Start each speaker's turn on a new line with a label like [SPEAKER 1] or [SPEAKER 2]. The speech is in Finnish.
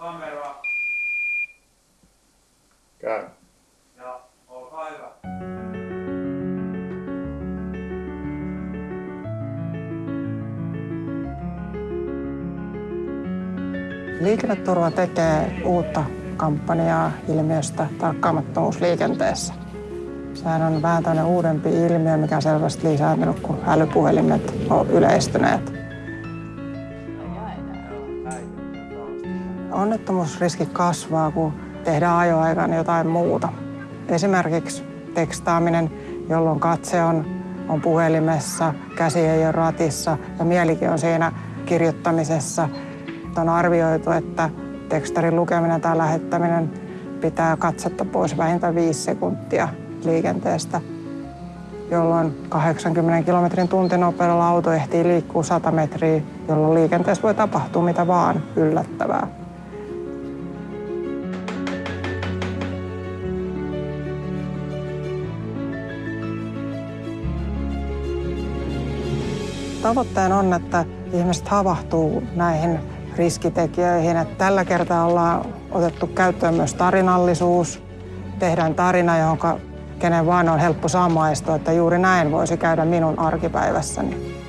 [SPEAKER 1] kamera
[SPEAKER 2] Käy.
[SPEAKER 1] ja olkaa hyvä.
[SPEAKER 3] Liikenneturva tekee uutta kampanjaa ilmiöstä tarkkaamattomuus liikenteessä. Sehän on vähän tämmöinen uudempi ilmiö, mikä on selvästi lisääntynyt, kun älypuhelimet on yleistyneet. Onnettomuusriski kasvaa, kun tehdään ajoaikana jotain muuta. Esimerkiksi tekstaaminen, jolloin katse on, on puhelimessa, käsi ei ole ratissa ja mielikin on siinä kirjoittamisessa. On arvioitu, että tekstarin lukeminen tai lähettäminen pitää katsetta pois vähintään viisi sekuntia liikenteestä, jolloin 80 kilometrin tuntinopeudella auto ehtii liikkua 100 metriä, jolloin liikenteessä voi tapahtua mitä vaan yllättävää. Tavoitteena on, että ihmiset havahtuu näihin riskitekijöihin. Että tällä kertaa ollaan otettu käyttöön myös tarinallisuus. Tehdään tarina, johon kenen vaan on helppo samaistua, että juuri näin voisi käydä minun arkipäivässäni.